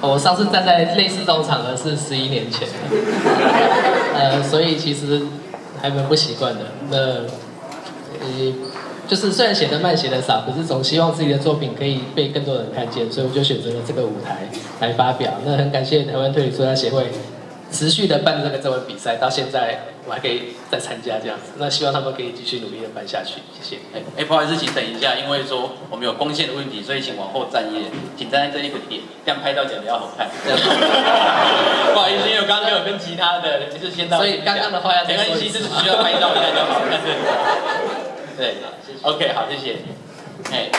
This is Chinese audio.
我上次站在类似这种场合是十一年前，呃，所以其实还蛮不习惯的。那呃，就是虽然写的慢，写的少，可是总希望自己的作品可以被更多人看见，所以我就选择了这个舞台来发表。那很感谢台湾推理作家协会。持续的办这个征文比赛，到现在我还可以再参加这样子，那希望他们可以继续努力的办下去，谢谢。哎，不好意思，请等一下，因为说我们有光线的问题，所以请往后站一点，请站在这一个点，这样拍到讲比较好看。不好意思，因为我刚刚有跟其他的，就是先到。所以刚刚的话要没关系，就是需要拍照一下就好。对，对，OK，好，谢谢。哎。